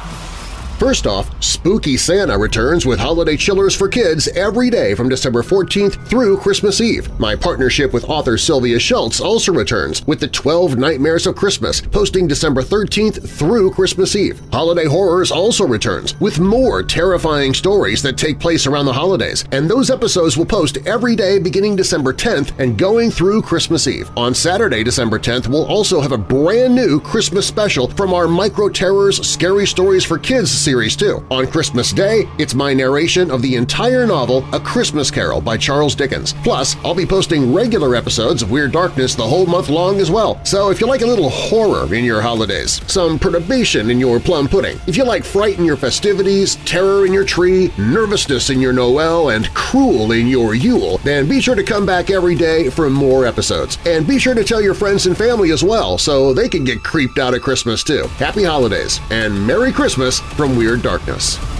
First off, Spooky Santa returns with holiday chillers for kids every day from December 14th through Christmas Eve. My partnership with author Sylvia Shults also returns with the 12 Nightmares of Christmas, posting December 13th through Christmas Eve. Holiday Horrors also returns with more terrifying stories that take place around the holidays, and those episodes will post every day beginning December 10th and going through Christmas Eve. On Saturday, December 10th, we'll also have a brand new Christmas special from our Micro Terrors Scary Stories for Kids series series too. On Christmas Day, it's my narration of the entire novel A Christmas Carol by Charles Dickens. Plus, I'll be posting regular episodes of Weird Darkness the whole month long as well. So if you like a little horror in your holidays, some perturbation in your plum pudding, if you like fright in your festivities, terror in your tree, nervousness in your Noel, and cruel in your Yule, then be sure to come back every day for more episodes. And be sure to tell your friends and family as well so they can get creeped out at Christmas too. Happy Holidays and Merry Christmas from Weird Darkness.